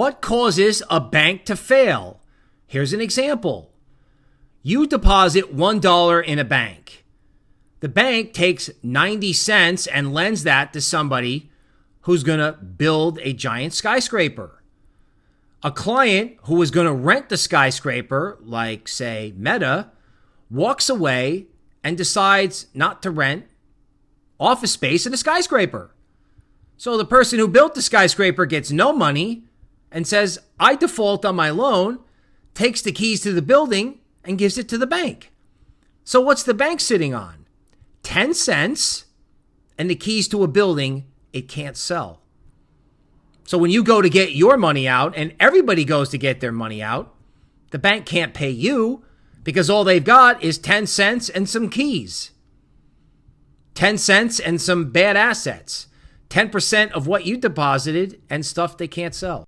What causes a bank to fail? Here's an example. You deposit $1 in a bank. The bank takes 90 cents and lends that to somebody who's going to build a giant skyscraper. A client who is going to rent the skyscraper, like, say, Meta, walks away and decides not to rent office space in a skyscraper. So the person who built the skyscraper gets no money and says, I default on my loan, takes the keys to the building, and gives it to the bank. So what's the bank sitting on? 10 cents and the keys to a building it can't sell. So when you go to get your money out and everybody goes to get their money out, the bank can't pay you because all they've got is 10 cents and some keys. 10 cents and some bad assets. 10% of what you deposited and stuff they can't sell.